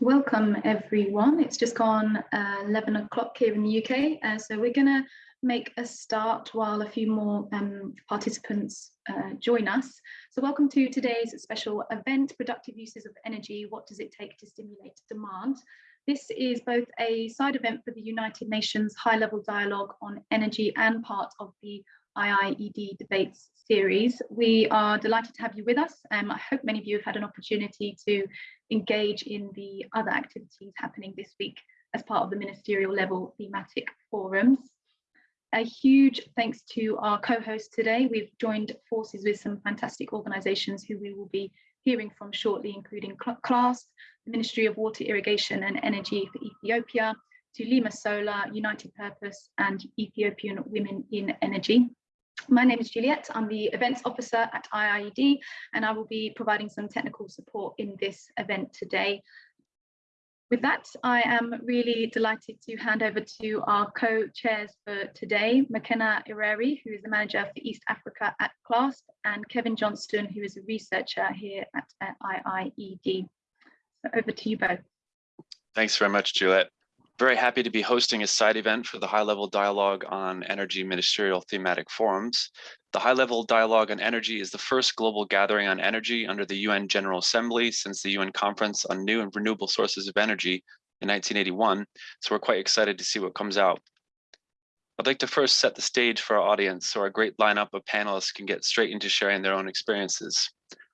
Welcome everyone. It's just gone uh, 11 o'clock here in the UK, uh, so we're going to make a start while a few more um, participants uh, join us. So welcome to today's special event, Productive Uses of Energy, What Does It Take to Stimulate Demand? This is both a side event for the United Nations High Level Dialogue on Energy and part of the IIED debates series. We are delighted to have you with us. Um, I hope many of you have had an opportunity to engage in the other activities happening this week as part of the ministerial level thematic forums. A huge thanks to our co-hosts today. We've joined forces with some fantastic organisations who we will be hearing from shortly, including CLASP, the Ministry of Water, Irrigation and Energy for Ethiopia, Tulima Solar, United Purpose and Ethiopian Women in Energy. My name is Juliet. I'm the events officer at IIED, and I will be providing some technical support in this event today. With that, I am really delighted to hand over to our co-chairs for today, Makena Ireri, who is the manager for East Africa at CLASP, and Kevin Johnston, who is a researcher here at, IIED. So over to you both. Thanks very much, Juliet. Very happy to be hosting a side event for the high-level dialogue on energy ministerial thematic forums. The high-level dialogue on energy is the first global gathering on energy under the UN General Assembly since the UN Conference on New and Renewable Sources of Energy in 1981, so we're quite excited to see what comes out. I'd like to first set the stage for our audience so our great lineup of panelists can get straight into sharing their own experiences.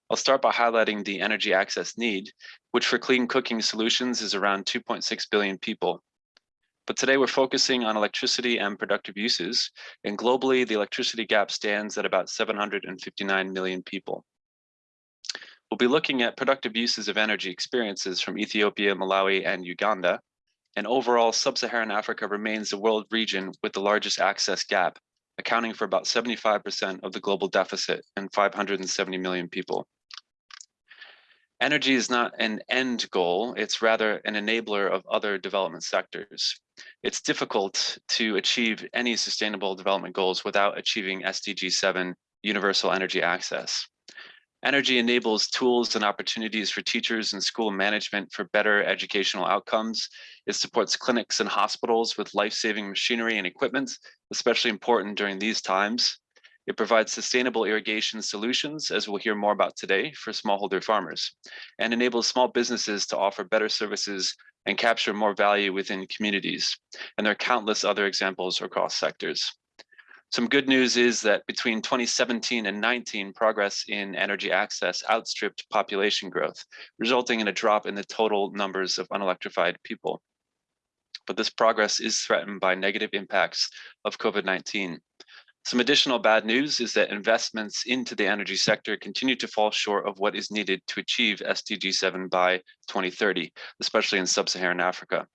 I'll start by highlighting the energy access need, which for clean cooking solutions is around 2.6 billion people. But today we're focusing on electricity and productive uses, and globally the electricity gap stands at about 759 million people. We'll be looking at productive uses of energy experiences from Ethiopia, Malawi, and Uganda. And overall, sub-Saharan Africa remains the world region with the largest access gap, accounting for about 75% of the global deficit and 570 million people. Energy is not an end goal, it's rather an enabler of other development sectors. It's difficult to achieve any sustainable development goals without achieving SDG 7 universal energy access. Energy enables tools and opportunities for teachers and school management for better educational outcomes. It supports clinics and hospitals with life-saving machinery and equipment, especially important during these times. It provides sustainable irrigation solutions, as we'll hear more about today, for smallholder farmers, and enables small businesses to offer better services and capture more value within communities. And there are countless other examples across sectors. Some good news is that between 2017 and 19, progress in energy access outstripped population growth, resulting in a drop in the total numbers of unelectrified people. But this progress is threatened by negative impacts of COVID-19. Some additional bad news is that investments into the energy sector continue to fall short of what is needed to achieve SDG 7 by 2030, especially in sub-Saharan Africa.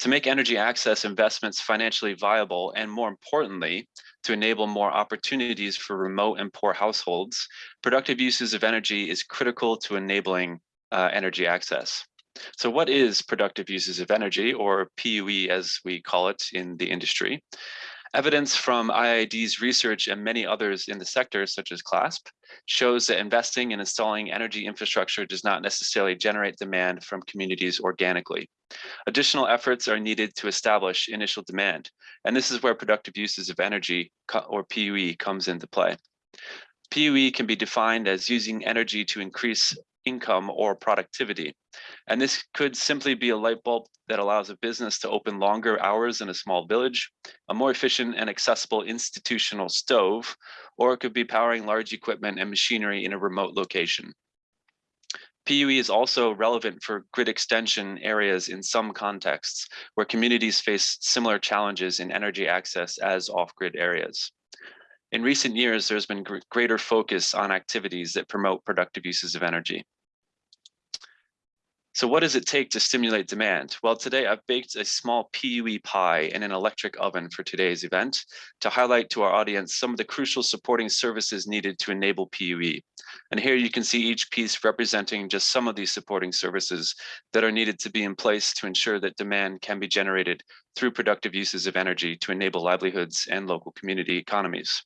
To make energy access investments financially viable, and more importantly, to enable more opportunities for remote and poor households, productive uses of energy is critical to enabling uh, energy access. So what is productive uses of energy, or PUE as we call it in the industry? Evidence from IIED's research and many others in the sector, such as CLASP, shows that investing and installing energy infrastructure does not necessarily generate demand from communities organically. Additional efforts are needed to establish initial demand, and this is where productive uses of energy, or PUE, comes into play. PUE can be defined as using energy to increase income or productivity. And this could simply be a light bulb that allows a business to open longer hours in a small village, a more efficient and accessible institutional stove, or it could be powering large equipment and machinery in a remote location. PUE is also relevant for grid extension areas in some contexts where communities face similar challenges in energy access as off-grid areas. In recent years, there's been greater focus on activities that promote productive uses of energy. So what does it take to stimulate demand? Well, today I've baked a small PUE pie in an electric oven for today's event to highlight to our audience some of the crucial supporting services needed to enable PUE. And here you can see each piece representing just some of these supporting services that are needed to be in place to ensure that demand can be generated through productive uses of energy to enable livelihoods and local community economies.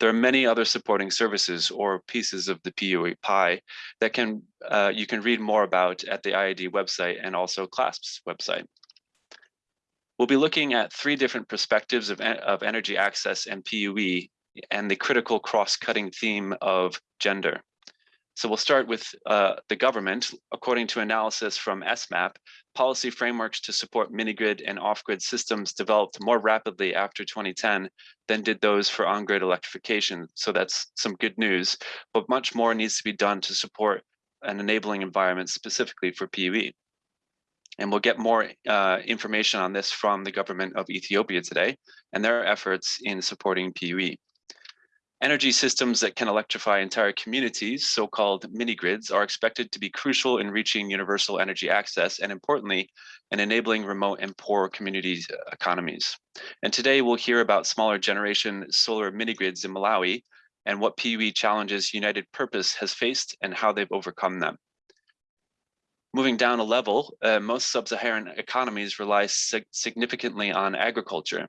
There are many other supporting services or pieces of the PUE pie that can uh, you can read more about at the IIED website and also CLASP's website. We'll be looking at three different perspectives of, of energy access and PUE and the critical cross-cutting theme of gender. So we'll start with uh, the government. According to analysis from ESMAP, policy frameworks to support mini-grid and off-grid systems developed more rapidly after 2010 than did those for on-grid electrification. So that's some good news, but much more needs to be done to support an enabling environment specifically for PUE. And we'll get more uh, information on this from the government of Ethiopia today and their efforts in supporting PUE. Energy systems that can electrify entire communities, so-called mini-grids, are expected to be crucial in reaching universal energy access and importantly, in enabling remote and poor communities uh, economies. And today we'll hear about smaller generation solar mini-grids in Malawi and what PUE challenges United Purpose has faced and how they've overcome them. Moving down a level, uh, most sub-Saharan economies rely sig significantly on agriculture.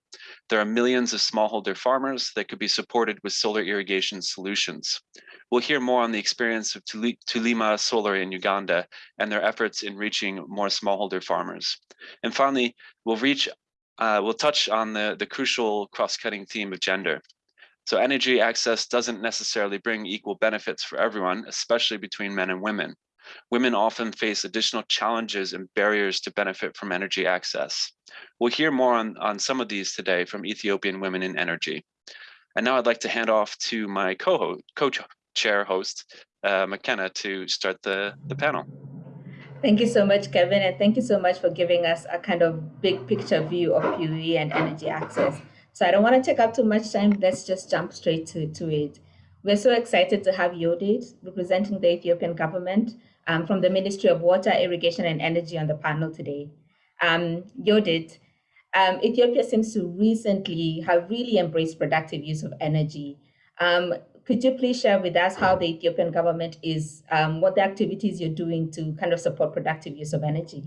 There are millions of smallholder farmers that could be supported with solar irrigation solutions. We'll hear more on the experience of Tulima Solar in Uganda and their efforts in reaching more smallholder farmers. And finally, we'll reach, uh, we'll touch on the, the crucial cross-cutting theme of gender. So energy access doesn't necessarily bring equal benefits for everyone, especially between men and women women often face additional challenges and barriers to benefit from energy access. We'll hear more on, on some of these today from Ethiopian Women in Energy. And now I'd like to hand off to my co-chair host, uh, Makena, to start the, the panel. Thank you so much, Kevin, and thank you so much for giving us a kind of big picture view of PUE and energy access. So I don't want to take up too much time. Let's just jump straight to, to it. We're so excited to have Yodit representing the Ethiopian government um, from the Ministry of Water, Irrigation and Energy on the panel today. Um, Yodit, um, Ethiopia seems to recently have really embraced productive use of energy. Um, could you please share with us how the Ethiopian government is, um, what the activities you're doing to kind of support productive use of energy?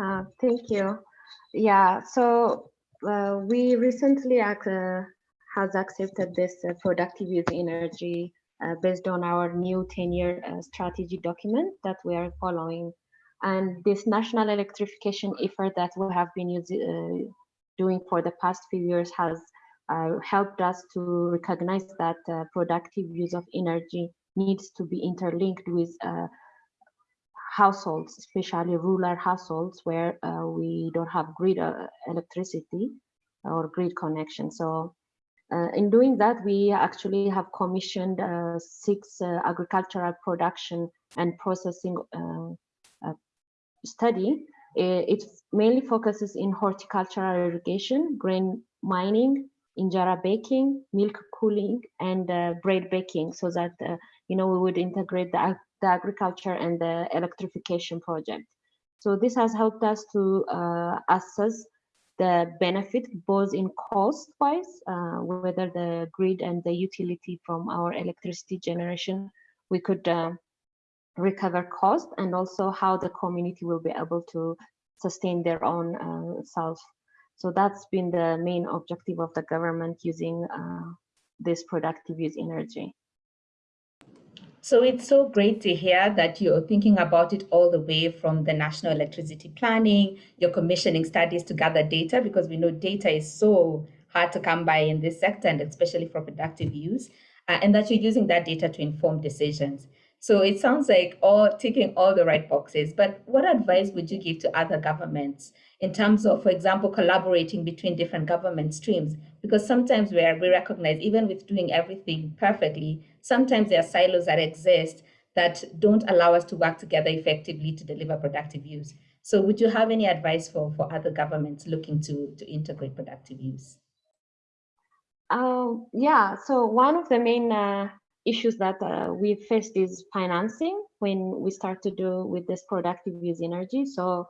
Uh, thank you. Yeah, so uh, we recently uh, has accepted this uh, productive use energy based on our new 10-year uh, strategy document that we are following. And this national electrification effort that we have been uh, doing for the past few years has uh, helped us to recognize that uh, productive use of energy needs to be interlinked with uh, households, especially rural households where we don't have grid electricity or grid connection. So uh, in doing that, we actually have commissioned uh, six uh, agricultural production and processing study. It mainly focuses in horticultural irrigation, grain milling, injera baking, milk cooling, and uh, bread baking, so that uh, you know we would integrate the, the, agriculture and the electrification project. So this has helped us to uh, assess the benefit both in cost wise, uh, whether the grid and the utility from our electricity generation, we could uh, recover cost and also how the community will be able to sustain their own uh, self. So that's been the main objective of the government using uh, this productive use energy. So it's so great to hear that you're thinking about it all the way from the national electricity planning, you're commissioning studies to gather data because we know data is so hard to come by in this sector and especially for productive use, uh, and that you're using that data to inform decisions. So it sounds like all ticking all the right boxes, but what advice would you give to other governments in terms of, for example, collaborating between different government streams? Because sometimes we, are, we recognize, even with doing everything perfectly, sometimes there are silos that exist that don't allow us to work together effectively to deliver productive use. So would you have any advice for, for other governments looking to, to integrate productive use? Uh, yeah, so one of the main uh, issues that uh, we faced is financing when we start to do with this productive use energy. So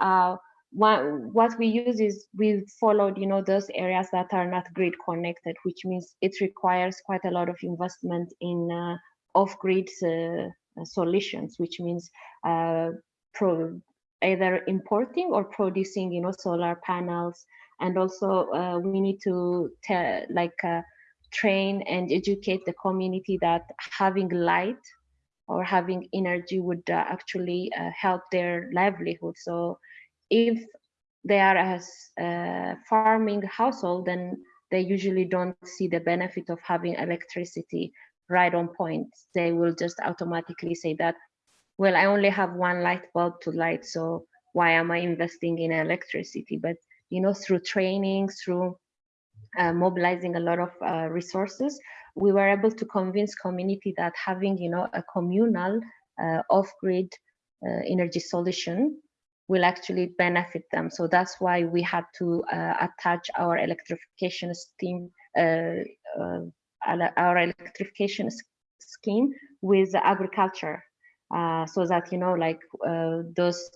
uh, what, we use is we followed, you know, those areas that are not grid connected, which means it requires quite a lot of investment in uh, off-grid uh, solutions, which means uh, pro either importing or producing, you know, solar panels. And also uh, we need to like train and educate the community that having light or having energy would uh, actually uh, help their livelihood. So if they are a uh, farming household, then they usually don't see the benefit of having electricity right on point. They will just automatically say that, well, I only have one light bulb to light, so why am I investing in electricity? But you know, through training, through uh, mobilizing a lot of uh, resources, we were able to convince community that having, you know, a communal uh, off-grid uh, energy solution will actually benefit them. So that's why we had to uh, attach our electrification scheme, uh, our electrification scheme with agriculture, so that you know, like those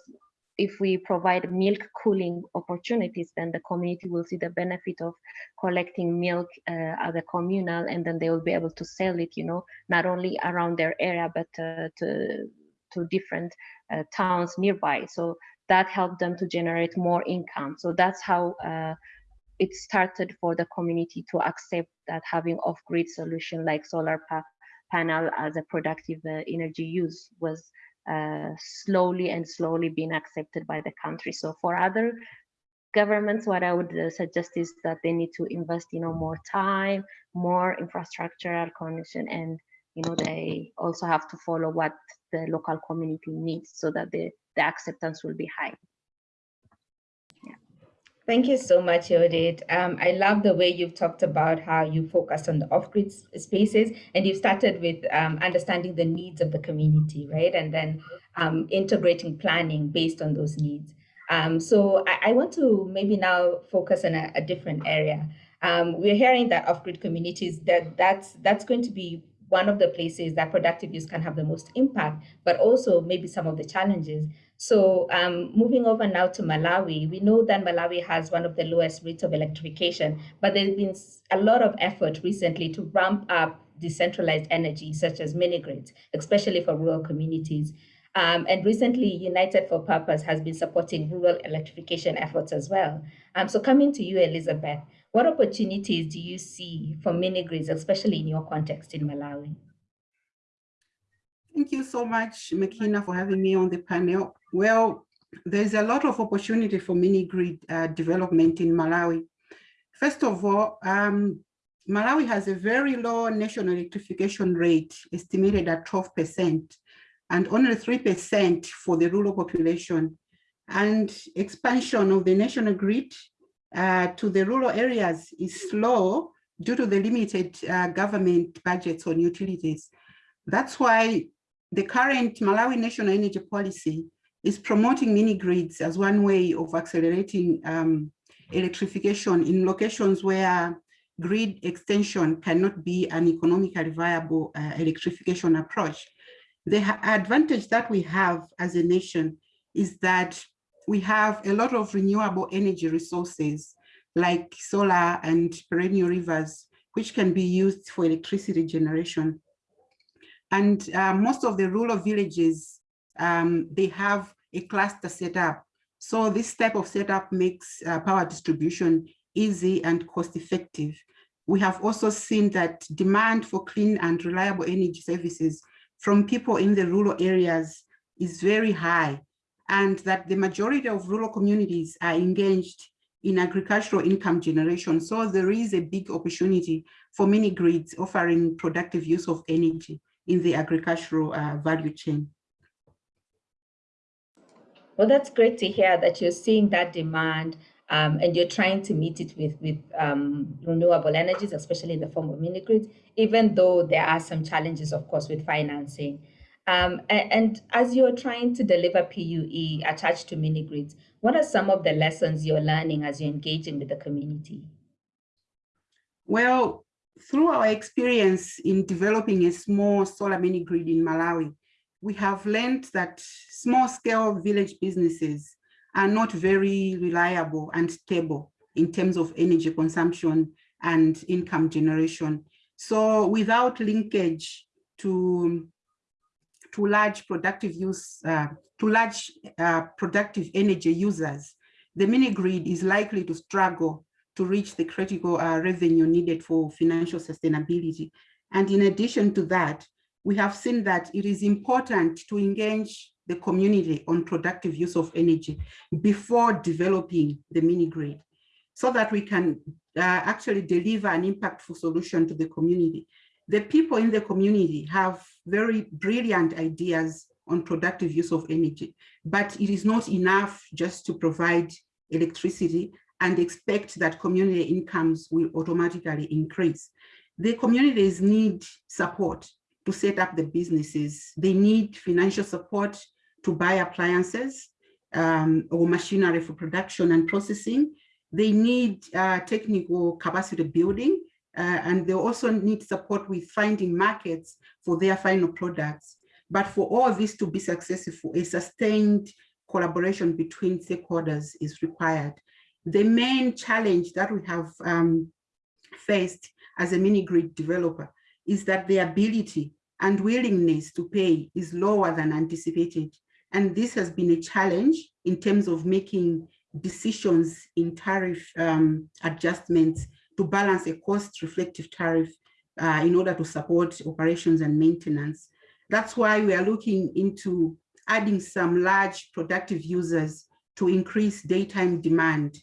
if we provide milk cooling opportunities, then the community will see the benefit of collecting milk uh, at the communal, and then they will be able to sell it, you know, not only around their area, but uh, to, to different uh, towns nearby. So that helped them to generate more income. So that's how uh, it started for the community to accept that having off-grid solution like solar pa panel as a productive uh, energy use was uh, slowly and slowly being accepted by the country. So for other governments, what I would uh, suggest is that they need to invest, you know, more time, more infrastructural connection, and you know, they also have to follow what the local community needs so that the, the acceptance will be high. Thank you so much, Yodit. Um, I love the way you've talked about how you focused on the off-grid spaces and you started with um, understanding the needs of the community, right? And then um, integrating planning based on those needs. Um, so I, I, want to maybe now focus on a, a different area. Um, we're hearing that off-grid communities, that that's, that's going to be one of the places that productive use can have the most impact, but also maybe some of the challenges. So um, moving over now to Malawi, we know that Malawi has one of the lowest rates of electrification, but there's been a lot of effort recently to ramp up decentralized energy, such as mini grids, especially for rural communities. Um, and recently, United for Purpose has been supporting rural electrification efforts as well. Um, so coming to you, Elizabeth, what opportunities do you see for mini grids, especially in your context in Malawi? Thank you so much, Makena, for having me on the panel. Well, there's a lot of opportunity for mini grid uh, development in Malawi. First of all, um, Malawi has a very low national electrification rate, estimated at 12%, and only 3% for the rural population. And expansion of the national grid uh, to the rural areas is slow due to the limited uh, government budgets on utilities. That's why the current Malawi National Energy Policy is promoting mini grids as one way of accelerating um, electrification in locations where grid extension cannot be an economically viable uh, electrification approach. The advantage that we have as a nation is that we have a lot of renewable energy resources like solar and perennial rivers, which can be used for electricity generation. And uh, most of the rural villages, um, they have a cluster set up. So this type of setup makes uh, power distribution easy and cost effective. We have also seen that demand for clean and reliable energy services from people in the rural areas is very high and that the majority of rural communities are engaged in agricultural income generation. So there is a big opportunity for mini grids offering productive use of energy in the agricultural uh, value chain. Well, that's great to hear that you're seeing that demand um, and you're trying to meet it with, with um, renewable energies, especially in the form of mini grids, even though there are some challenges, of course, with financing. Um, and, as you're trying to deliver PUE attached to mini grids, what are some of the lessons you're learning as you're engaging with the community? Well, through our experience in developing a small solar mini grid in Malawi, we have learned that small scale village businesses are not very reliable and stable in terms of energy consumption and income generation. So without linkage to, to large productive use, uh, to large uh, productive energy users, the mini grid is likely to struggle to reach the critical uh, revenue needed for financial sustainability. And in addition to that, we have seen that it is important to engage the community on productive use of energy before developing the mini grid so that we can uh, actually deliver an impactful solution to the community. The people in the community have very brilliant ideas on productive use of energy, but it is not enough just to provide electricity and expect that community incomes will automatically increase. The communities need support to set up the businesses. They need financial support to buy appliances um, or machinery for production and processing. They need uh, technical capacity building, uh, and they also need support with finding markets for their final products. But for all this to be successful, a sustained collaboration between stakeholders is required. The main challenge that we have um, faced as a mini grid developer is that the ability and willingness to pay is lower than anticipated. And this has been a challenge in terms of making decisions in tariff um, adjustments to balance a cost reflective tariff uh, in order to support operations and maintenance. That's why we are looking into adding some large productive users to increase daytime demand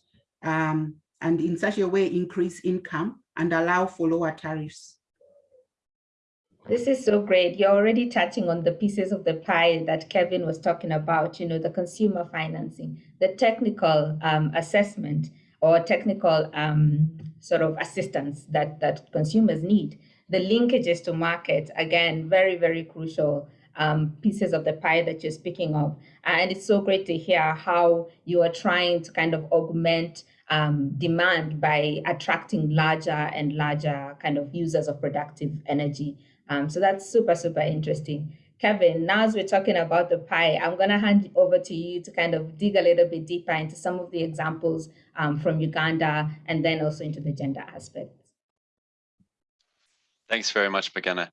um, and in such a way increase income and allow for lower tariffs. This is so great. You're already touching on the pieces of the pie that Kevin was talking about, you know, the consumer financing, the technical um, assessment or technical um, sort of assistance that, that consumers need. The linkages to market, again, very, very crucial um, pieces of the pie that you're speaking of. And it's so great to hear how you are trying to kind of augment um, demand by attracting larger and larger kind of users of productive energy. Um, so that's super, super interesting. Kevin, now as we're talking about the pie, I'm going to hand over to you to kind of dig a little bit deeper into some of the examples um, from Uganda and then also into the gender aspects. Thanks very much, Makena.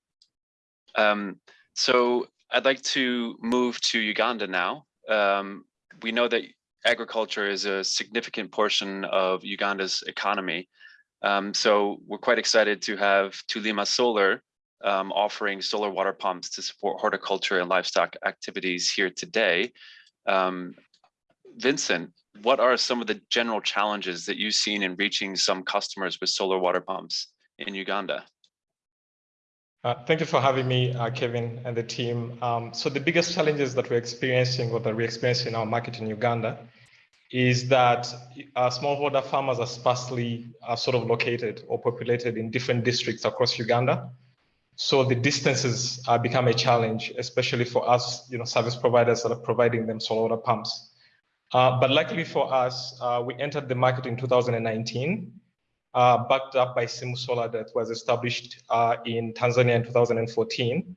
Um, so I'd like to move to Uganda now. Um, we know that agriculture is a significant portion of Uganda's economy. Um, so we're quite excited to have Tulima Solar um, offering solar water pumps to support horticulture and livestock activities here today. Um, Vincent, what are some of the general challenges that you've seen in reaching some customers with solar water pumps in Uganda? Uh, thank you for having me, uh, Kevin, and the team. Um, so the biggest challenges that we're experiencing or that we're experiencing in our market in Uganda is that uh, smallholder farmers are sparsely uh, sort of located or populated in different districts across Uganda. So the distances uh, become a challenge, especially for us, you know, service providers that are providing them solar water pumps. Uh, but luckily for us, we entered the market in 2019 uh, backed up by Simusolar that was established uh, in Tanzania in 2014.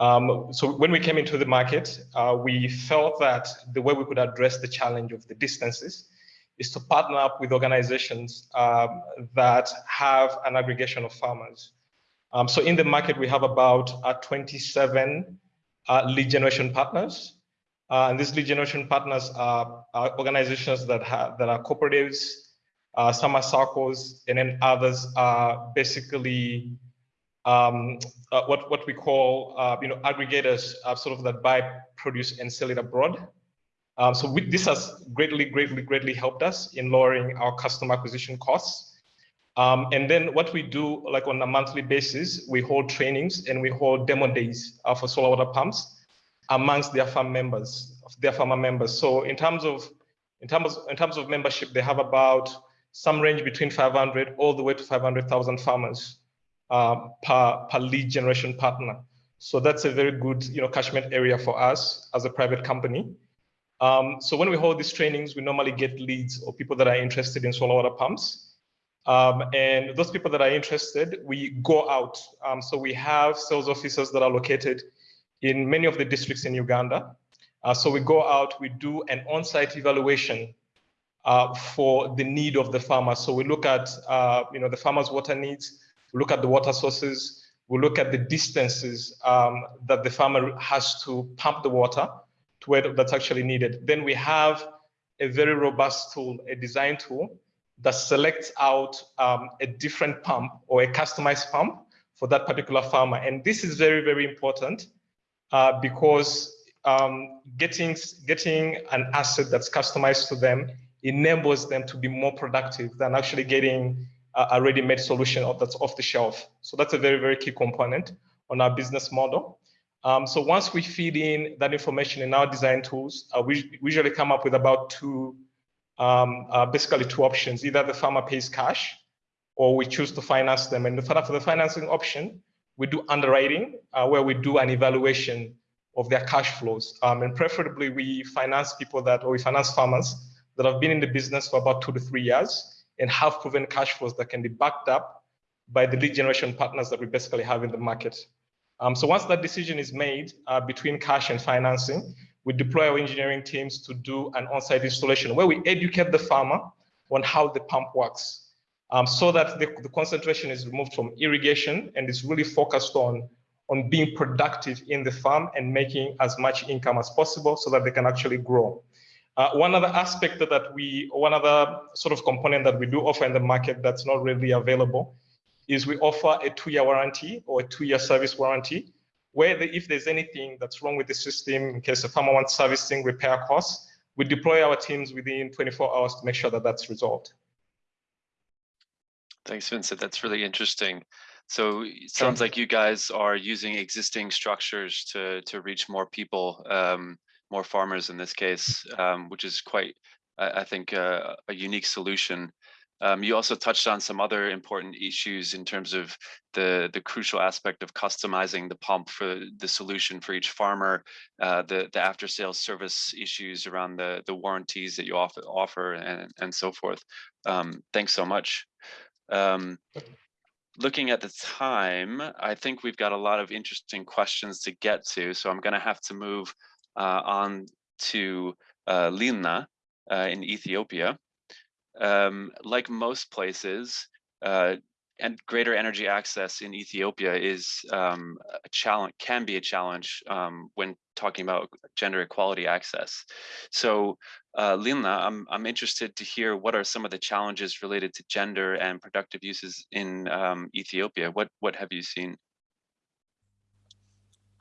Um, so when we came into the market, uh, we felt that the way we could address the challenge of the distances is to partner up with organizations um, that have an aggregation of farmers. Um, so in the market, we have about uh, 27 uh, lead generation partners. Uh, and these lead generation partners are, are organizations that, have, that are cooperatives, uh, some are circles, and then others are basically um, uh, what what we call uh, you know aggregators, sort of that buy produce and sell it abroad. Um, so we, this has greatly, greatly, greatly helped us in lowering our customer acquisition costs. Um, and then what we do, like on a monthly basis, we hold trainings and we hold demo days uh, for solar water pumps amongst their farm members, of their farmer members. So in terms of in terms in terms of membership, they have about some range between 500 all the way to 500,000 farmers uh, per, per lead generation partner. So that's a very good you know, catchment area for us as a private company. Um, so when we hold these trainings, we normally get leads or people that are interested in solar water pumps. Um, and those people that are interested, we go out. Um, so we have sales officers that are located in many of the districts in Uganda. Uh, so we go out, we do an on-site evaluation uh, for the need of the farmer. So we look at uh, you know the farmer's water needs, we look at the water sources, we look at the distances um, that the farmer has to pump the water to where that's actually needed. Then we have a very robust tool, a design tool that selects out um, a different pump or a customized pump for that particular farmer. And this is very, very important uh, because um, getting, getting an asset that's customized to them enables them to be more productive than actually getting a, ready-made solution that's off the shelf. So that's a very, very key component on our business model. Um, so once we feed in that information in our design tools, uh, we, we usually come up with about two, um, uh, basically two options. Either the farmer pays cash or we choose to finance them. And for the financing option, we do underwriting uh, where we do an evaluation of their cash flows. Um, and preferably we finance people that, or we finance farmers that have been in the business for about two to three years and have proven cash flows that can be backed up by the lead generation partners that we basically have in the market. Um, so once that decision is made uh, between cash and financing, we deploy our engineering teams to do an on-site installation where we educate the farmer on how the pump works um, so that the, the concentration is removed from irrigation and is really focused on on being productive in the farm and making as much income as possible so that they can actually grow. Uh, one other aspect that we, one other sort of component that we do offer in the market that's not really available is we offer a two-year warranty or a two-year service warranty, where the, if there's anything that's wrong with the system, in case a farmer wants servicing, repair costs, we deploy our teams within 24 hours to make sure that that's resolved. Thanks, Vincent. That's really interesting. So it sounds like you guys are using existing structures to to reach more people, um, more farmers in this case, um, which is quite, I, I think, uh, a unique solution. Um, you also touched on some other important issues in terms of the the crucial aspect of customizing the pump for the solution for each farmer, uh, the the after sales service issues around the the warranties that you offer offer and and so forth. Um, thanks so much. Um, looking at the time, I think we've got a lot of interesting questions to get to, so I'm going to have to move uh, on to uh, Lina uh, in Ethiopia. Um, like most places, uh, and greater energy access in Ethiopia is um, a challenge, can be a challenge um, when talking about gender equality access. So uh, Lina, I'm, I'm interested to hear what are some of the challenges related to gender and productive uses in um, Ethiopia? What, what have you seen?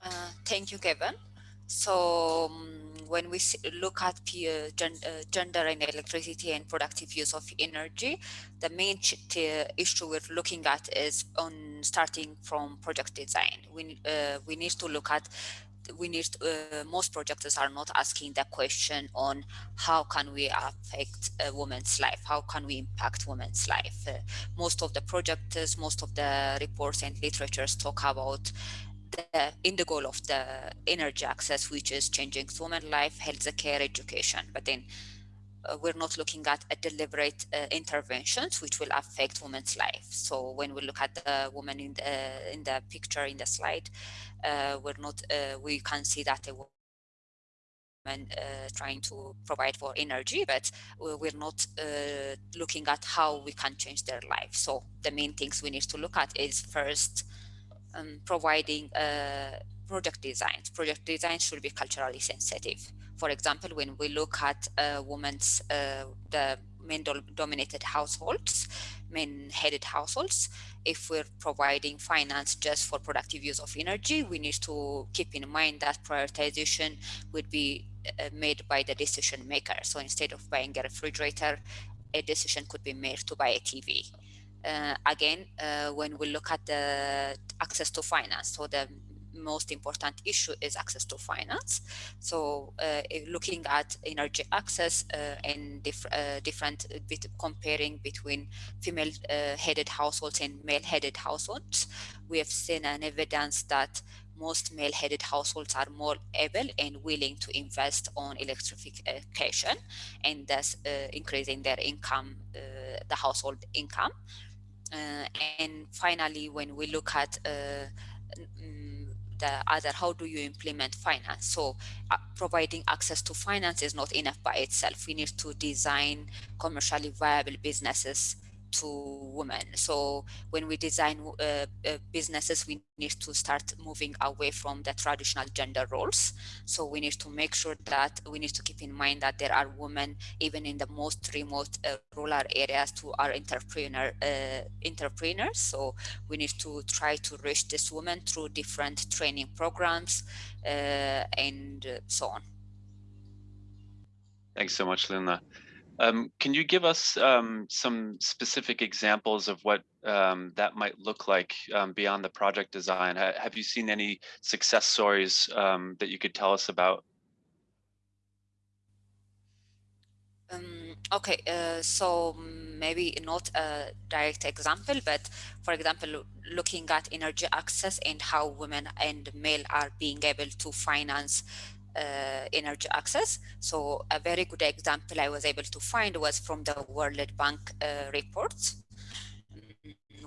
Uh, thank you, Kevin. So um, when we look at uh, gender and electricity and productive use of energy, the main issue we're looking at is on starting from project design. We, uh, we need to look at we need uh, most projectors are not asking the question on how can we affect a woman's life how can we impact women's life uh, most of the projectors most of the reports and literatures talk about the in the goal of the energy access, which is changing human life, health care, education. But then uh, we're not looking at a deliberate uh, interventions which will affect women's life. So when we look at the woman in the in the picture in the slide, uh, we're not uh, we can see that a woman uh, trying to provide for energy, but we're not uh, looking at how we can change their life. So the main things we need to look at is first um, providing uh, project designs. Project designs should be culturally sensitive. For example, when we look at uh, women's, uh, the men dominated households, men headed households, if we're providing finance just for productive use of energy, we need to keep in mind that prioritization would be uh, made by the decision maker. So instead of buying a refrigerator, a decision could be made to buy a TV uh, again, uh, when we look at the access to finance, so the most important issue is access to finance. So uh, looking at energy access uh, and dif uh, different bit comparing between female uh, headed households and male headed households, we have seen an evidence that most male headed households are more able and willing to invest on electrification and thus increasing their income, the household income. Uh, and finally, when we look at uh, mm, the other, how do you implement finance? So uh, providing access to finance is not enough by itself. We need to design commercially viable businesses to women. So when we design uh, uh, businesses, we need to start moving away from the traditional gender roles. So we need to make sure that we need to keep in mind that there are women even in the most remote uh, rural areas who are entrepreneur uh, entrepreneurs. So we need to try to reach this women through different training programs uh, and uh, so on. Thanks so much, Linda. Um, can you give us um, some specific examples of what um, that might look like um, beyond the project design? Ha have you seen any success stories um, that you could tell us about? Um, okay, uh, so maybe not a direct example, but for example, looking at energy access and how women and male are being able to finance uh, energy access. So a very good example I was able to find was from the World Bank uh, reports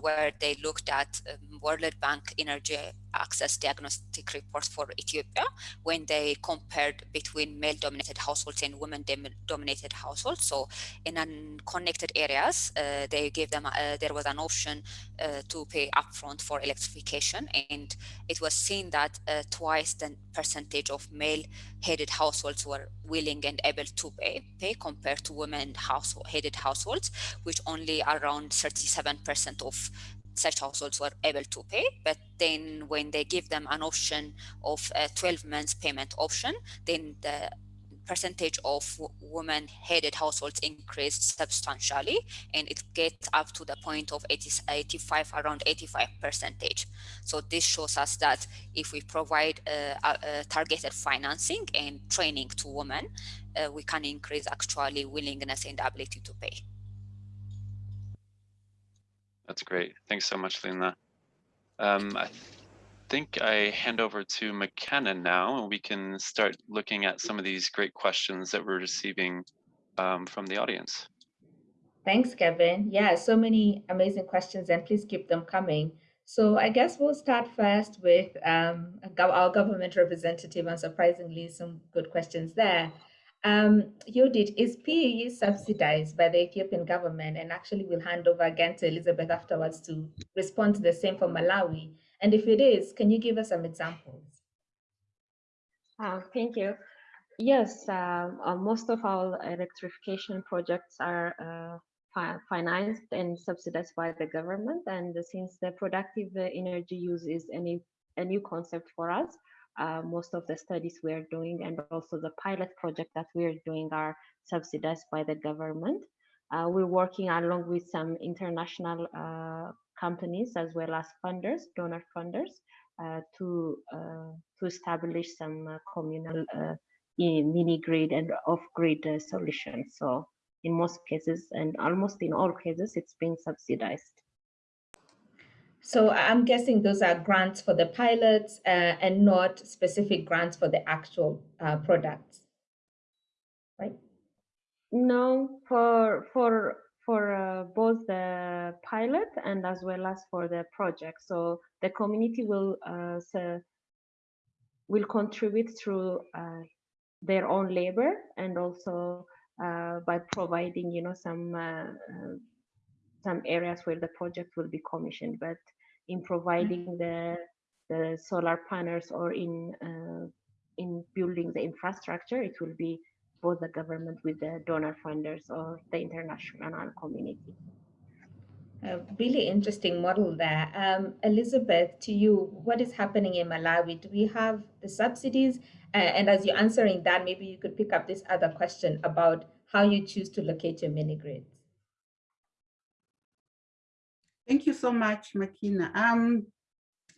where they looked at um, World Bank energy access diagnostic report for Ethiopia when they compared between male-dominated households and women-dominated households. So in unconnected areas, uh, they gave them, uh, there was an option uh, to pay upfront for electrification. And it was seen that uh, twice the percentage of male-headed households were willing and able to pay, pay compared to women-headed households, which only around 37% of such households were able to pay. But then when they give them an option of a 12 months payment option, then the percentage of women headed households increased substantially and it gets up to the point of 80, 85 around 85 percentage so this shows us that if we provide a targeted financing and training to women uh, we can increase actually willingness and ability to pay that's great. Thanks so much, Lena. Um, I think I hand over to Makena now, and we can start looking at some of these great questions that we're receiving um, from the audience. Thanks, Kevin. Yeah, so many amazing questions, and please keep them coming. So I guess we'll start first with um, our government representative, and surprisingly, some good questions there. Um, Yodit, is PUE subsidized by the Ethiopian government? And actually we'll hand over again to Elizabeth afterwards to respond to the same for Malawi. And if it is, can you give us some examples? Uh, thank you. Yes, uh, uh, most of our electrification projects are uh, fi financed and subsidized by the government. And since the productive energy use is any, a new concept for us, uh, most of the studies we are doing and also the pilot project that we are doing are subsidized by the government. Uh, we're working along with some international uh, companies as well as funders, donor funders, uh, to uh, to establish some communal mini grid and off grid solutions. So in most cases and almost in all cases, it's being subsidized. So I'm guessing those are grants for the pilots uh, and not specific grants for the actual uh, products, right? No, for for for uh, both the pilot and as well as for the project. So the community will uh, so will contribute through uh, their own labor and also uh, by providing, you know, some some areas where the project will be commissioned. But in providing the the solar panels or in uh, in building the infrastructure, it will be both the government with the donor funders or the international community. A really interesting model there. Um, Elizabeth, to you, what is happening in Malawi? Do we have the subsidies? Uh, and as you're answering that, maybe you could pick up this other question about how you choose to locate your mini grids. Thank you so much, Makena. Um,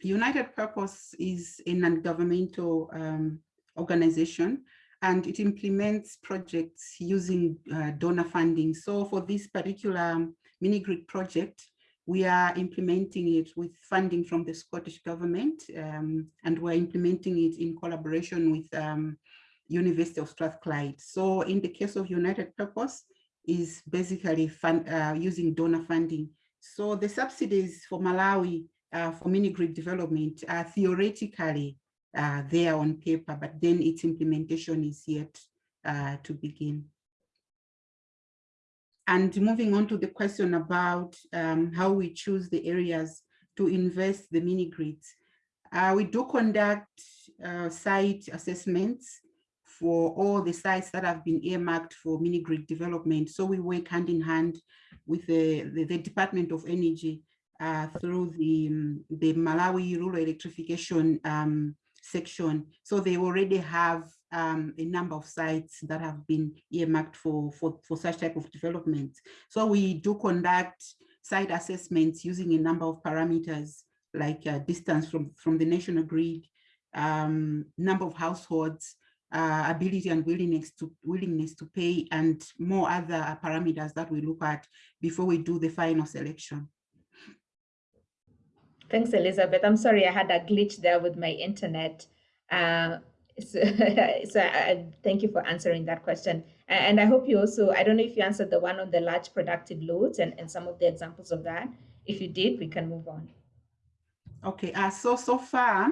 United Purpose is a non-governmental um, organization and it implements projects using uh, donor funding. So for this particular mini-grid project, we are implementing it with funding from the Scottish government um, and we're implementing it in collaboration with um, University of Strathclyde. So in the case of United Purpose is basically fund, uh, using donor funding so the subsidies for Malawi uh, for mini grid development are theoretically uh, there on paper, but then its implementation is yet uh, to begin. And moving on to the question about um, how we choose the areas to invest the mini grids. Uh, we do conduct uh, site assessments for all the sites that have been earmarked for mini grid development. So we work hand in hand with the, the, the Department of Energy uh, through the, um, the Malawi Rural Electrification um, section. So they already have um, a number of sites that have been earmarked for, for, for such type of development. So we do conduct site assessments using a number of parameters like uh, distance from, from the national grid, um, number of households, uh, ability and willingness to willingness to pay, and more other parameters that we look at before we do the final selection. Thanks, Elizabeth. I'm sorry I had a glitch there with my internet. Uh, so, so I, thank you for answering that question. And I hope you also, I don't know if you answered the one on the large productive loads and, and some of the examples of that. If you did, we can move on. Okay, uh, so, so far,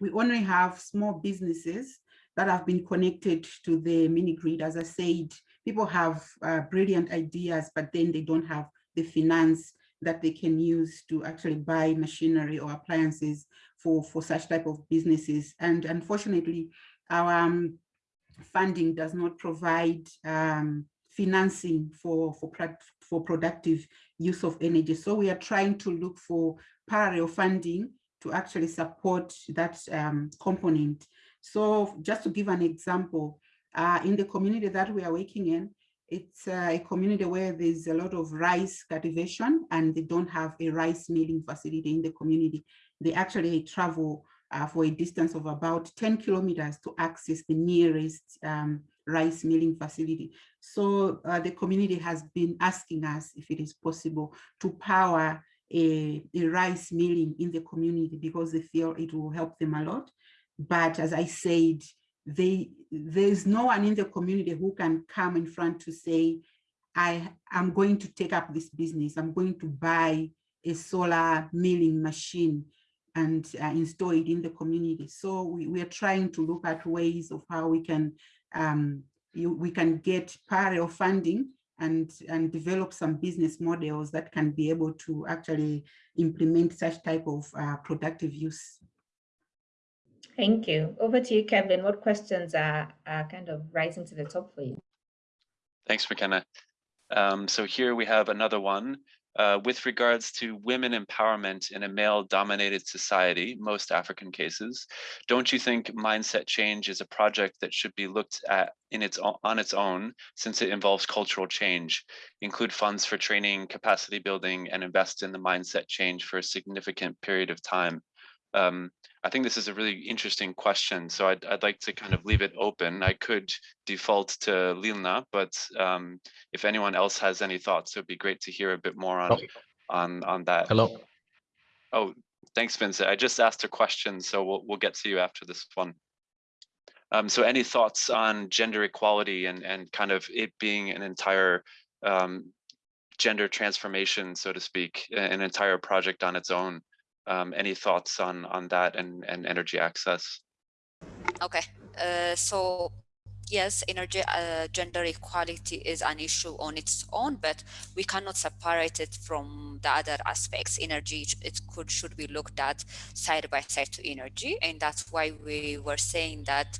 we only have small businesses that have been connected to the mini grid. As I said, people have uh, brilliant ideas, but then they don't have the finance that they can use to actually buy machinery or appliances for, for such type of businesses. And unfortunately, our um, funding does not provide um, financing for, for, for productive use of energy. So we are trying to look for parallel funding to actually support that um, component. So just to give an example, uh, in the community that we are working in, it's uh, a community where there's a lot of rice cultivation and they don't have a rice milling facility in the community. They actually travel uh, for a distance of about 10 kilometers to access the nearest um, rice milling facility. So uh, the community has been asking us if it is possible to power a, a rice milling in the community because they feel it will help them a lot. But as I said, they there's no one in the community who can come in front to say, I am going to take up this business. I'm going to buy a solar milling machine and uh, install it in the community. So we, we are trying to look at ways of how we can um, you, we can get parallel funding and, and develop some business models that can be able to actually implement such type of uh, productive use. Thank you. Over to you, Kevin. What questions are, are kind of rising to the top for you? Thanks, Makena. Um, so here we have another one. Uh, with regards to women empowerment in a male-dominated society, most African cases, don't you think mindset change is a project that should be looked at in its on its own, since it involves cultural change, include funds for training, capacity building, and invest in the mindset change for a significant period of time? Um, I think this is a really interesting question. So I'd, I'd like to kind of leave it open. I could default to Lilna, but um, if anyone else has any thoughts, it would be great to hear a bit more on, on, on that. Hello. Oh, thanks, Vincent. I just asked a question, so we'll, we'll get to you after this one. Um, so any thoughts on gender equality and, and kind of it being an entire um, gender transformation, so to speak, an entire project on its own? Um, any thoughts on on that and and energy access? Okay uh, so yes energy uh, gender equality is an issue on its own but we cannot separate it from the other aspects. Energy it could should be looked at side by side to energy and that's why we were saying that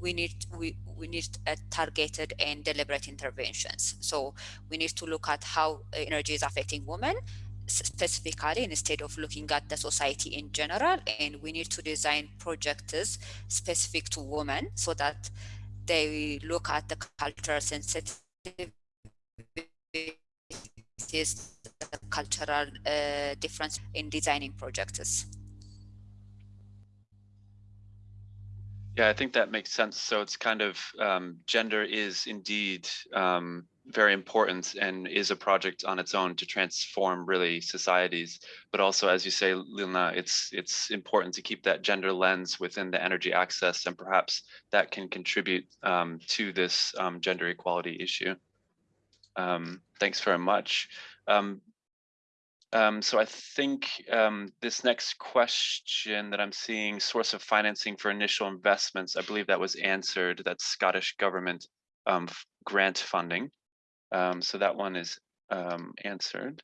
we need we we need targeted and deliberate interventions. So we need to look at how energy is affecting women specifically instead of looking at the society in general and we need to design projects specific to women so that they look at the cultural sensitivities the cultural uh, difference in designing projects. Yeah i think that makes sense. So it's kind of um, gender is indeed um, very important and is a project on its own to transform really societies. But also, as you say, Lilna, it's it's important to keep that gender lens within the energy access, and perhaps that can contribute um, to this um, gender equality issue. Um, thanks very much. Um, um, so I think um, this next question that I'm seeing, source of financing for initial investments, I believe that was answered. That's Scottish government grant funding. Um, so that one is um, answered.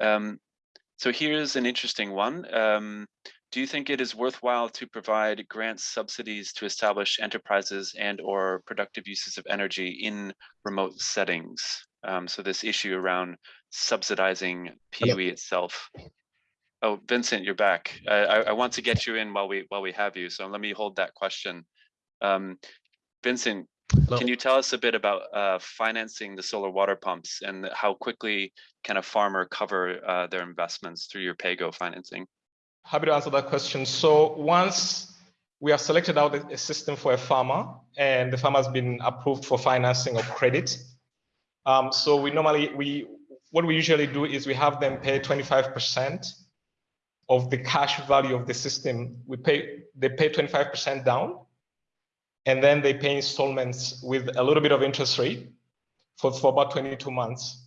Um, so here's an interesting one. Um, do you think it is worthwhile to provide grant subsidies to establish enterprises and or productive uses of energy in remote settings? Um, so this issue around subsidizing PUE itself. Oh, Vincent, you're back. I, I, I want to get you in while we while we have you. So let me hold that question. Um, Vincent, Hello. can you tell us a bit about uh, financing the solar water pumps and how quickly can a farmer cover uh, their investments through your PAYGO financing? Happy to answer that question. So once we have selected out a system for a farmer and the farmer has been approved for financing or credit. Um, so we normally, we, what we usually do is we have them pay 25% of the cash value of the system. We pay, they pay 25% down and then they pay installments with a little bit of interest rate for, for about 22 months.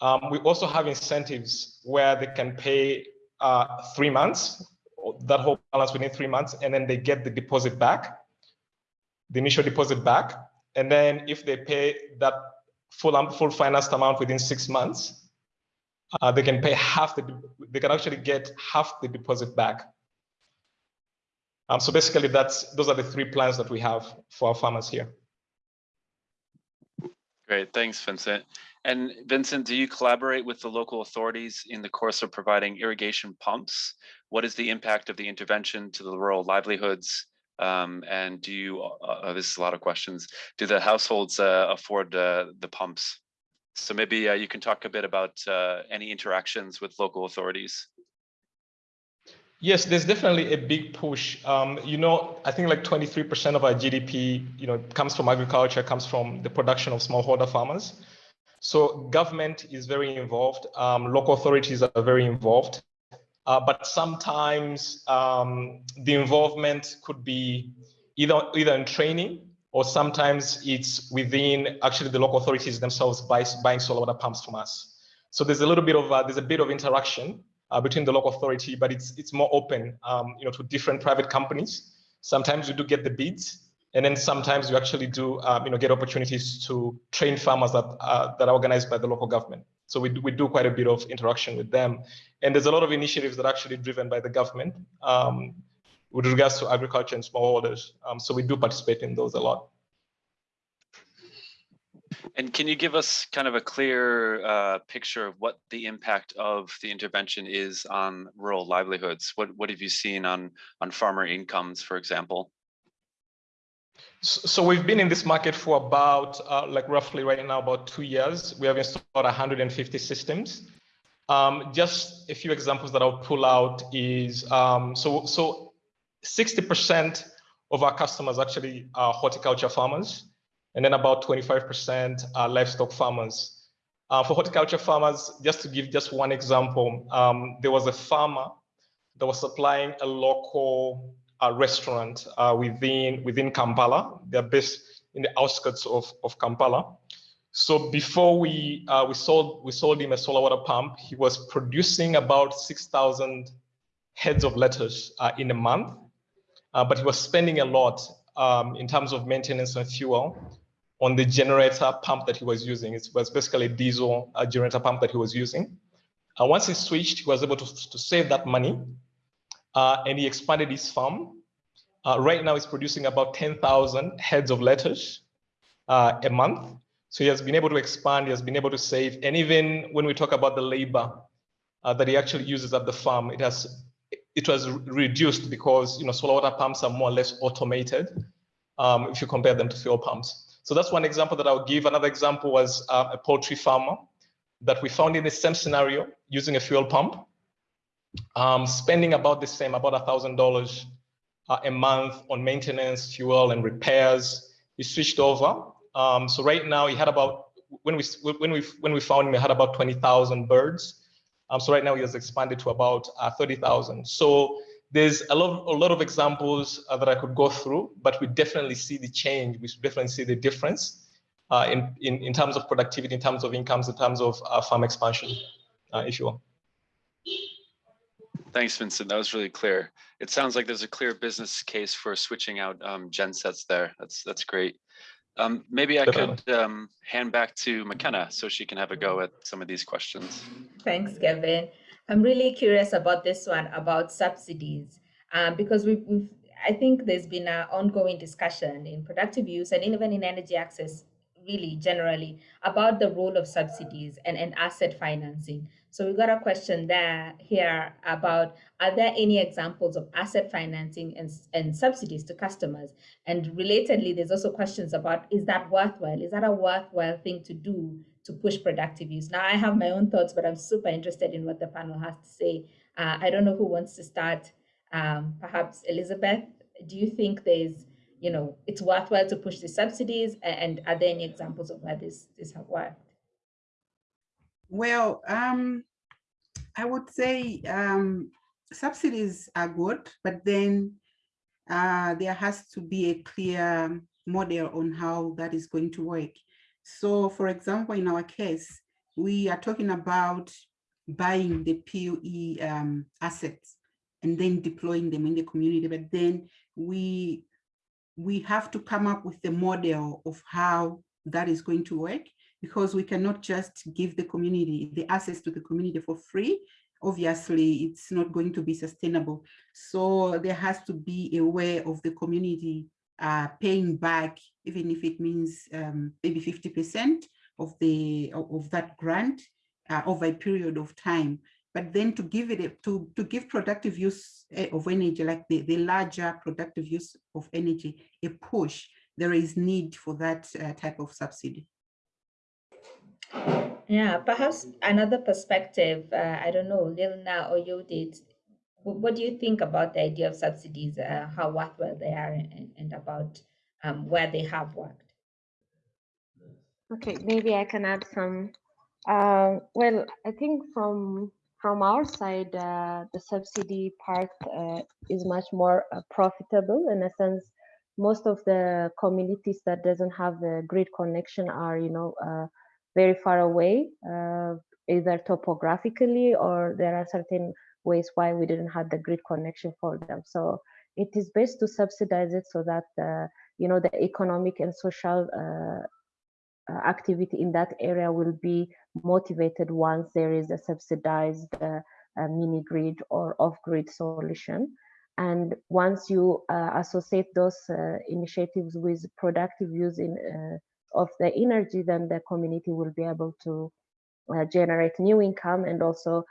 Um, we also have incentives where they can pay uh, three months, that whole balance within three months, and then they get the deposit back, the initial deposit back. And then if they pay that full, full financed amount within six months, uh, they can pay half the, they can actually get half the deposit back. Um, so basically that's, those are the three plans that we have for our farmers here. Great, thanks, Vincent. And Vincent, do you collaborate with the local authorities in the course of providing irrigation pumps? What is the impact of the intervention to the rural livelihoods? Um, and do you, uh, uh, this is a lot of questions, do the households uh, afford uh, the pumps? So maybe uh, you can talk a bit about uh, any interactions with local authorities. Yes, there's definitely a big push. Um, you know, I think like 23% of our GDP, you know, comes from agriculture, comes from the production of smallholder farmers. So government is very involved. Um, local authorities are very involved. Uh, but sometimes um, the involvement could be either either in training or sometimes it's within actually the local authorities themselves buy, buying solar water pumps from us. So there's a little bit of uh, there's a bit of interaction uh, between the local authority, but it's it's more open, um, you know, to different private companies. Sometimes you do get the bids, and then sometimes you actually do, um, you know, get opportunities to train farmers that uh, that are organized by the local government. So we do, we do quite a bit of interaction with them, and there's a lot of initiatives that are actually driven by the government um, with regards to agriculture and smallholders. Um, so we do participate in those a lot. And can you give us kind of a clear uh, picture of what the impact of the intervention is on rural livelihoods? What what have you seen on on farmer incomes, for example? So we've been in this market for about, uh, like roughly right now, about two years. We have installed 150 systems. Um, just a few examples that I'll pull out is, um, so, so 60% of our customers actually are horticulture farmers, and then about 25% are livestock farmers. Uh, for horticulture farmers, just to give just one example, um, there was a farmer that was supplying a local uh, restaurant uh, within within Kampala. They're based in the outskirts of, of Kampala. So before we uh, we sold we sold him a solar water pump, he was producing about six thousand heads of lettuce uh, in a month, uh, but he was spending a lot um, in terms of maintenance and fuel on the generator pump that he was using. It was basically a diesel uh, generator pump that he was using. Uh, once he switched, he was able to, to save that money uh, and he expanded his farm. Uh, right now, he's producing about 10,000 heads of lettuce uh, a month. So he has been able to expand, he has been able to save. And even when we talk about the labor uh, that he actually uses at the farm, it has it was reduced because you know solar water pumps are more or less automated um, if you compare them to fuel pumps. So that's one example that I'll give. Another example was uh, a poultry farmer that we found in the same scenario using a fuel pump um, spending about the same, about a thousand dollars uh, a month on maintenance, fuel, and repairs. He switched over. Um, so right now he had about when we when we when we found him, he had about twenty thousand birds. Um, so right now he has expanded to about uh, thirty thousand. So there's a lot a lot of examples uh, that I could go through, but we definitely see the change. We definitely see the difference uh, in, in in terms of productivity, in terms of incomes, in terms of uh, farm expansion, uh, if you will. Thanks, Vincent. That was really clear. It sounds like there's a clear business case for switching out um, gen sets there. That's that's great. Um, maybe I Definitely. could um, hand back to Makena so she can have a go at some of these questions. Thanks, Kevin. I'm really curious about this one about subsidies um, because we've, we've, I think there's been an ongoing discussion in productive use and even in energy access, really generally, about the role of subsidies and, and asset financing. So we got a question there here about are there any examples of asset financing and, and subsidies to customers? And relatedly, there's also questions about is that worthwhile? Is that a worthwhile thing to do to push productive use? Now I have my own thoughts, but I'm super interested in what the panel has to say. Uh, I don't know who wants to start. Um, perhaps Elizabeth, do you think there's, you know, it's worthwhile to push the subsidies? And are there any examples of where this, this have worked? Well, um, I would say um, subsidies are good, but then uh, there has to be a clear model on how that is going to work. So for example, in our case, we are talking about buying the PUE um, assets and then deploying them in the community, but then we we have to come up with a model of how that is going to work because we cannot just give the community the access to the community for free. Obviously, it's not going to be sustainable. So there has to be a way of the community uh, paying back, even if it means um, maybe 50% of the of that grant uh, over a period of time. But then to give it a, to to give productive use eh, of energy, like the the larger productive use of energy, a push, there is need for that uh, type of subsidy. Yeah, perhaps another perspective, uh, I don't know, Lilna or Yodit, what do you think about the idea of subsidies, uh, how worthwhile they are and, and about um, where they have worked? Okay, maybe I can add some. Uh, well, I think from from our side, uh, the subsidy part uh, is much more uh, profitable in a sense. Most of the communities that doesn't have a grid connection are, you know, uh, very far away, either topographically or there are certain ways why we didn't have the grid connection for them. So it is best to subsidize it so that uh, you know the economic and social uh, uh activity in that area will be motivated once there is a subsidized uh, mini grid or off-grid solution. And once you uh, associate those initiatives with productive use in of the energy, then the community will be able to uh, generate new income and also uh,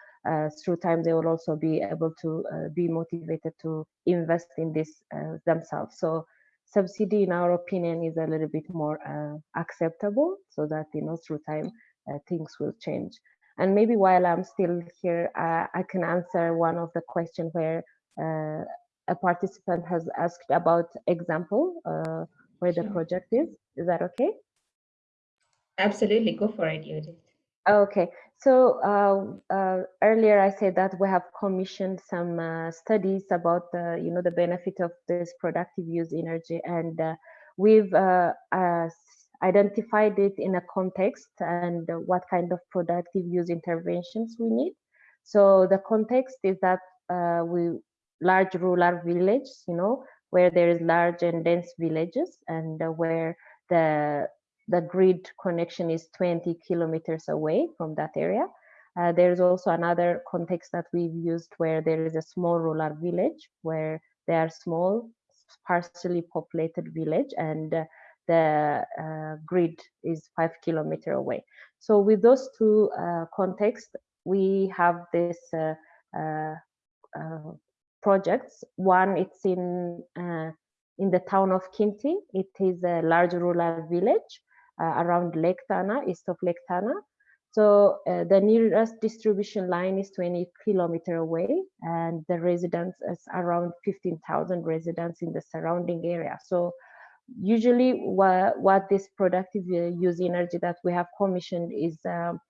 through time they will also be able to uh, be motivated to invest in this uh, themselves. So subsidy in our opinion is a little bit more uh, acceptable so that you know through time uh, things will change. And maybe while I'm still here, I can answer one of the question where a participant has asked about example where the project is. Is that okay? Absolutely, go for it, Yodit. Okay, so uh, uh, earlier I said that we have commissioned some uh, studies about the, you know, the benefit of this productive use energy, and uh, we've uh, uh, identified it in a context and what kind of productive use interventions we need. So the context is that we large rural village, you know, where there is large and dense villages, and where the the grid connection is 20 kilometers away from that area. Uh, there's also another context that we've used where there is a small rural village where there are small, sparsely populated village and uh, the uh, grid is five kilometer away. So with those two uh, contexts, we have this uh, uh, projects. One, it's in in the town of Kinti. It is a large rural village around Lake Tana, east of Lake Tana. So uh, the nearest distribution line is 20 kilometer away and the residents is around 15,000 residents in the surrounding area. So usually what, what this productive uh, use energy that we have commissioned is um,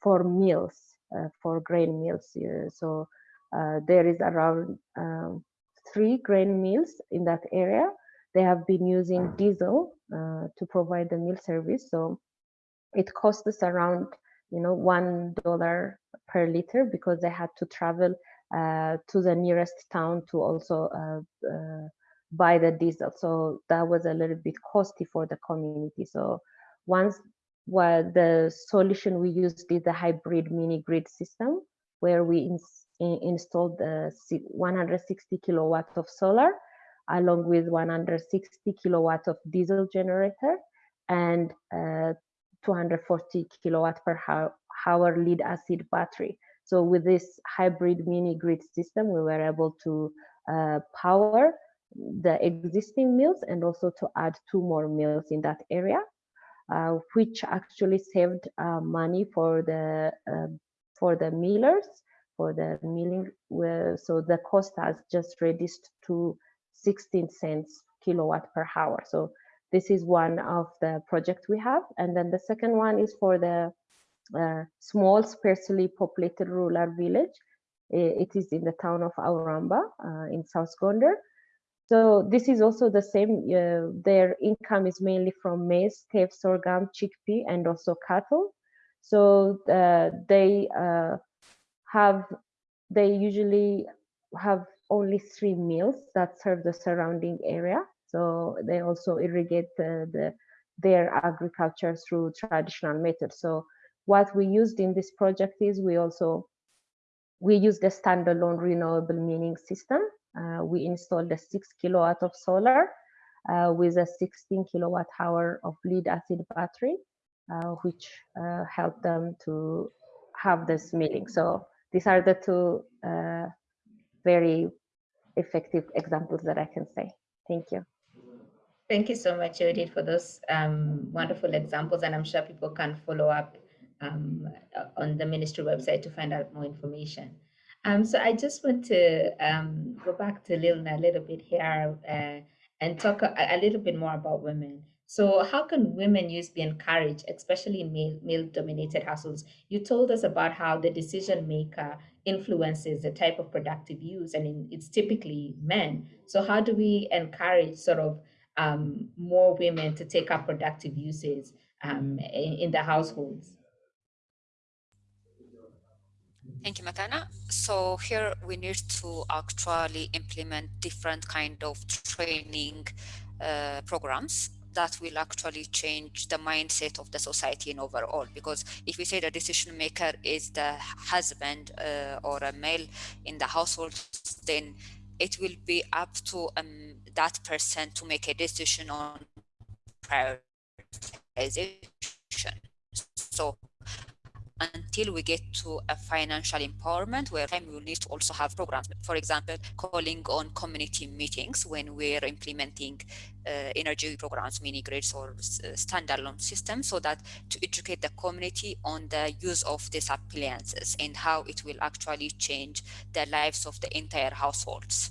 for mills, uh, for grain mills. Uh, so uh, there is around um, three grain mills in that area they have been using diesel uh, to provide the meal service. So it costs us around, you know, one dollar per liter because they had to travel uh, to the nearest town to also uh, uh buy the diesel. So that was a little bit costly for the community. So once well, the solution we used is the hybrid mini grid system, where we ins in installed the 160 kilowatt of solar, along with 160 kilowatt of diesel generator, and uh, 240 kilowatt per hour lead acid battery. So with this hybrid mini grid system, we were able to uh, power the existing mills and also to add two more mills in that area, uh, which actually saved uh, money for the um, for the millers for the milling. so the cost has just reduced to 16 cents kilowatt per hour. So this is one of the projects we have. And then the second one is for the uh, small sparsely populated rural village. It is in the town of Awra Amba uh, in South Gondar. So this is also the same. Uh, their income is mainly from maize, teff, sorghum, chickpea, and also cattle. So uh, they uh, have they usually have only three mills that serve the surrounding area. So they also irrigate the, the their agriculture through traditional methods. So what we used in this project is we also we used a standalone renewable milling system. Uh, we installed a six kilowatt of solar uh, with a 16 kilowatt hour of lead acid battery, uh, which uh, helped them to have this milling. So these are the two uh, very effective examples that I can say. Thank you. Thank you so much, Yodit, for those um, wonderful examples. And I'm sure people can follow up um, on the ministry website to find out more information. Um, so I just want to um, go back to Lilna a little bit here uh, and talk a, a, little bit more about women. So how can women use be encouraged, especially in male, male-dominated households? You told us about how the decision maker influences the type of productive use, and in, it's typically men. So how do we encourage sort of um, more women to take up productive uses um, in, in the households? Thank you, Makena. So here we need to actually implement different kind of training uh, programs that will actually change the mindset of the society in overall. Because if we say the decision maker is the husband uh, or a male in the household then it will be up to um, that person to make a decision on prioritization. So until we get to a financial empowerment where we will need to also have programs. For example, calling on community meetings when we're implementing uh, energy programs, mini grids or uh, standalone systems so that to educate the community on the use of these appliances and how it will actually change the lives of the entire households.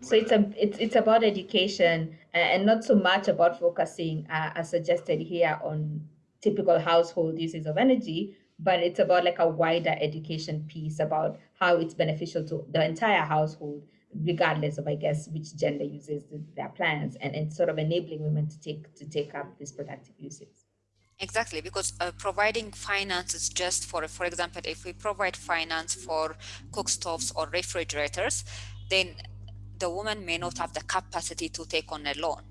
So it's a it's it's about education and not so much about focusing, uh, as suggested here, on typical household uses of energy, but it's about like a wider education piece about how it's beneficial to the entire household, regardless of, I guess, which gender uses their plans and, and sort of enabling women to take to take up these productive uses. Exactly, because uh, providing finance is just for, for example, if we provide finance for cookstoves or refrigerators, then the woman may not have the capacity to take on a loan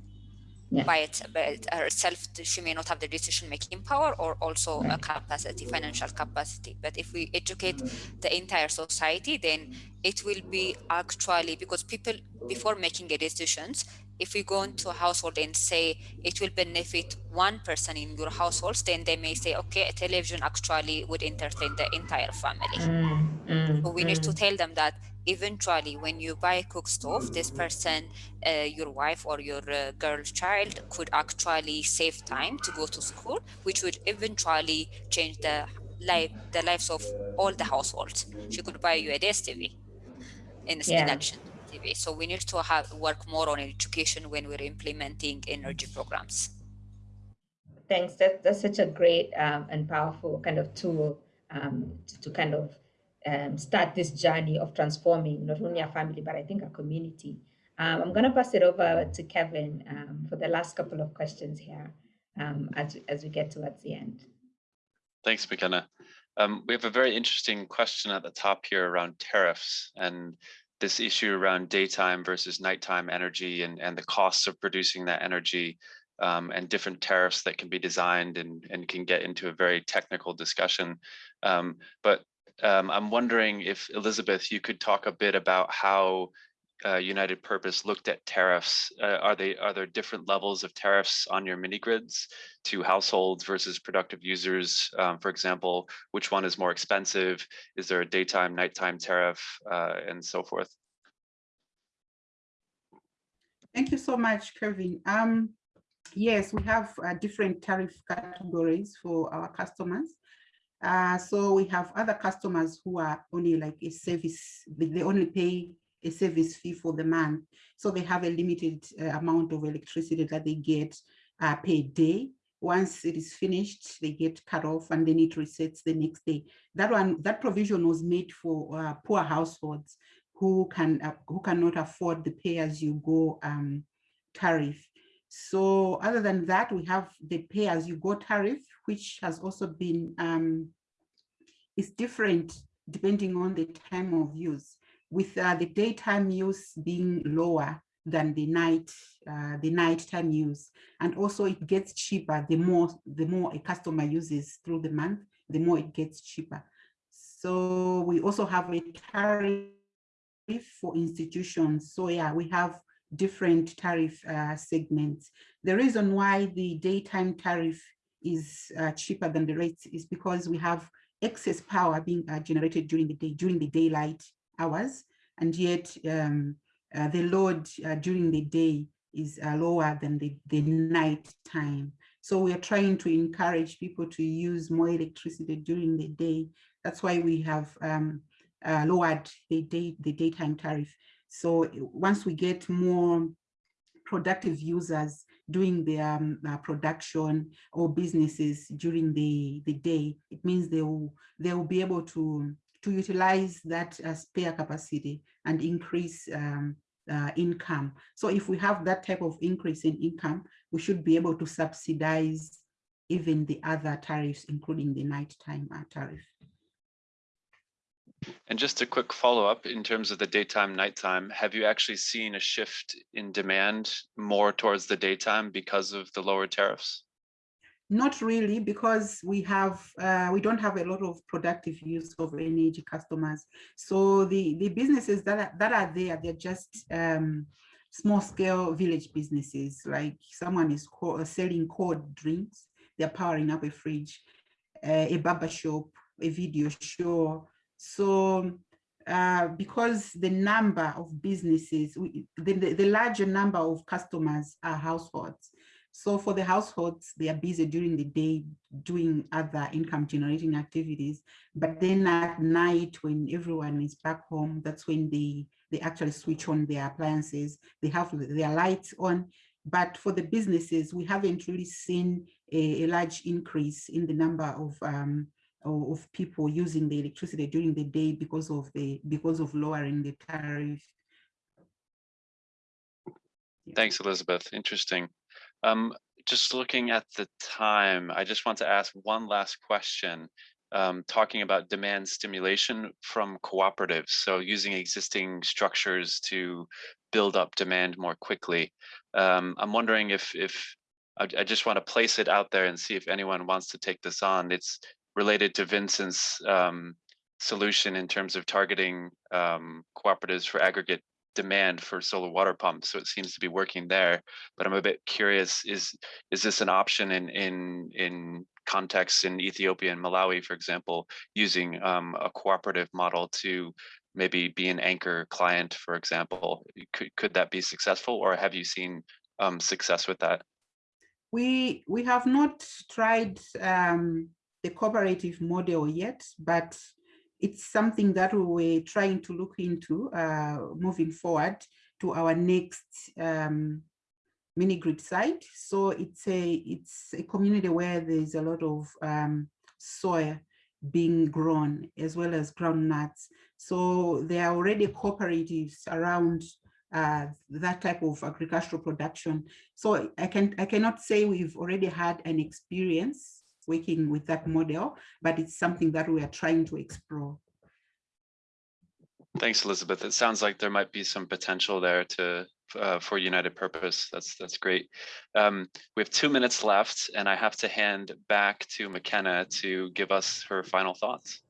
yeah. by, it, by herself she may not have the decision making power or also right. a capacity financial capacity but if we educate the entire society then it will be actually because people before making a decisions if we go into a household and say it will benefit one person in your households, then they may say, okay, a television actually would entertain the entire family. Mm, mm, so we mm. need to mm. tell them that eventually when you buy a cook stove this person uh, your wife or your uh, girl child could actually save time to go to school which would eventually change the life the lives of all the households she could buy you a DSTV in yeah. addition TV. So we need to have work more on education when we're implementing energy programs. Thanks. That, that's such a great um, and powerful kind of tool um, to, to, kind of um, start this journey of transforming not only a family, but I think a community. Um, I'm going to pass it over to Kevin um, for the last couple of questions here um, as, as we get towards the end. Thanks, Makena. Um, we have a very interesting question at the top here around tariffs. And this issue around daytime versus nighttime energy and, and the costs of producing that energy um, and different tariffs that can be designed and, and can get into a very technical discussion. Um, but um, I'm wondering if Elizabeth, you could talk a bit about how uh, United Purpose looked at tariffs. Uh, are they are there different levels of tariffs on your mini grids to households versus productive users? Um, for example, which one is more expensive? Is there a daytime, nighttime tariff, uh, and so forth? Thank you so much, Kevin. Um, yes, we have uh, different tariff categories for our customers. Uh, so we have other customers who are only like a service, they only pay a service fee for the month. So they have a limited uh, amount of electricity that they get uh, per day. Once it is finished, they get cut off and then it resets the next day. That one, that provision was made for uh, poor households who can uh, who cannot afford the pay-as-you-go um, tariff. So other than that, we have the pay-as-you-go tariff, which has also been um, is different depending on the time of use with uh, the daytime use being lower than the night uh, the nighttime use. And also it gets cheaper the more the more a customer uses through the month the more it gets cheaper. So we also have a tariff for institutions. So yeah we have different tariff uh, segments. The reason why the daytime tariff is uh, cheaper than the rates is because we have excess power being uh, generated during the day during the daylight hours, and yet um, uh, the load uh, during the day is uh, lower than the, the night time. So we are trying to encourage people to use more electricity during the day. That's why we have um, uh, lowered the day the daytime tariff. So once we get more productive users doing their um, uh, production or businesses during the, the day, it means they will, they will be able to to utilize that uh, spare capacity and increase um, uh, income. So if we have that type of increase in income, we should be able to subsidize even the other tariffs, including the nighttime uh, tariff. And just a quick follow up in terms of the daytime, nighttime, have you actually seen a shift in demand more towards the daytime because of the lower tariffs? Not really, because we have uh, we don't have a lot of productive use of energy customers. So the the businesses that are, that are there, they're just um, small scale village businesses. Like someone is uh, selling cold drinks, they're powering up a fridge, uh, a barber shop, a video show. So uh, because the number of businesses, we, the, the, the larger number of customers are households. So for the households, they are busy during the day doing other income generating activities. But then at night, when everyone is back home, that's when they, they actually switch on their appliances. They have their lights on. But for the businesses, we haven't really seen a, a large increase in the number of um, of people using the electricity during the day because of the because of lowering the tariff. Thanks, Elizabeth. Interesting. Um, just looking at the time, I just want to ask one last question, um, talking about demand stimulation from cooperatives. So using existing structures to build up demand more quickly. Um, I'm wondering if, if I, I, just want to place it out there and see if anyone wants to take this on. It's related to Vincent's um, solution in terms of targeting um, cooperatives for aggregate demand for solar water pumps. So it seems to be working there. But I'm a bit curious: is is this an option in in in contexts in Ethiopia and Malawi, for example, using um, a cooperative model to maybe be an anchor client, for example? Could could that be successful, or have you seen um, success with that? We we have not tried um, the cooperative model yet, but it's something that we were trying to look into uh, moving forward to our next um, mini grid site. So it's a it's a community where there's a lot of um, soy being grown as well as groundnuts. So there are already cooperatives around uh, that type of agricultural production. So I can I cannot say we've already had an experience working with that model, but it's something that we are trying to explore. Thanks, Elizabeth. It sounds like there might be some potential there to uh, for United Purpose. That's that's great. Um, we have two minutes left, and I have to hand back to Makena to give us her final thoughts.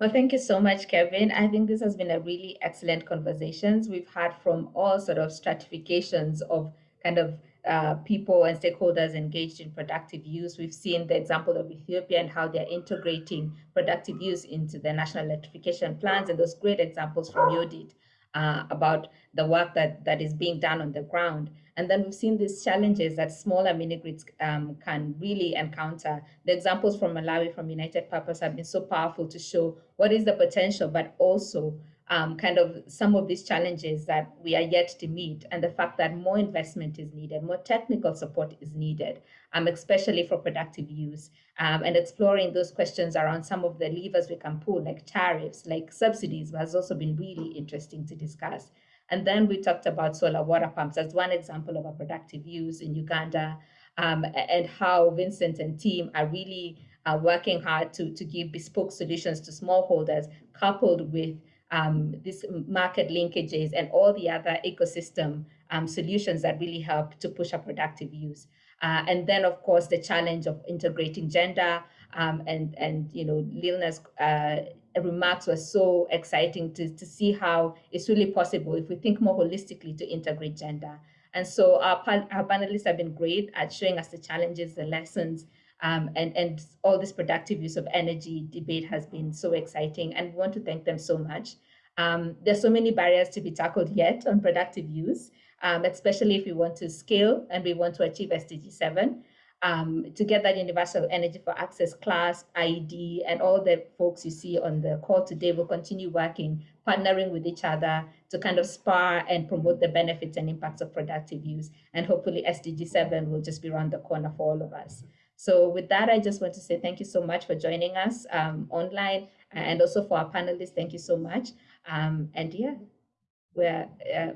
Well, thank you so much, Kevin. I think this has been a really excellent conversations. We've had from all sort of stratifications of kind of uh, people and stakeholders engaged in productive use. We've seen the example of Ethiopia and how they're integrating productive use into their national electrification plans and those great examples from Yodit uh, about the work that, that is being done on the ground. And then we've seen these challenges that smaller mini grids um, can really encounter. The examples from Malawi from United Purpose have been so powerful to show what is the potential, but also um, kind of some of these challenges that we are yet to meet and the fact that more investment is needed, more technical support is needed, um, especially for productive use um, and exploring those questions around some of the levers we can pull like tariffs, like subsidies has also been really interesting to discuss. And then we talked about solar water pumps as one example of a productive use in Uganda um, and how Vincent and team are really uh, working hard to, to give bespoke solutions to smallholders coupled with um, these market linkages and all the other ecosystem um, solutions that really help to push a productive use. Uh, and then, of course, the challenge of integrating gender um, and, and, you know, Lilna's uh, remarks were so exciting to, to see how it's really possible if we think more holistically to integrate gender. And so our, our panelists have been great at showing us the challenges, the lessons, um, and, and all this productive use of energy debate has been so exciting. And we want to thank them so much. Um, there's so many barriers to be tackled yet on productive use, um, especially if we want to scale and we want to achieve SDG 7. Um, to get that universal energy for access class, IIED, and all the folks you see on the call today will continue working, partnering with each other to kind of spar and promote the benefits and impacts of productive use. And hopefully SDG 7 will just be around the corner for all of us. So with that, I just want to say thank you so much for joining us um, online and also for our panelists, thank you so much. Um, and yeah, we're, uh,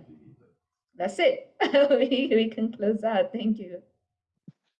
that's it. we, we can close out. Thank you.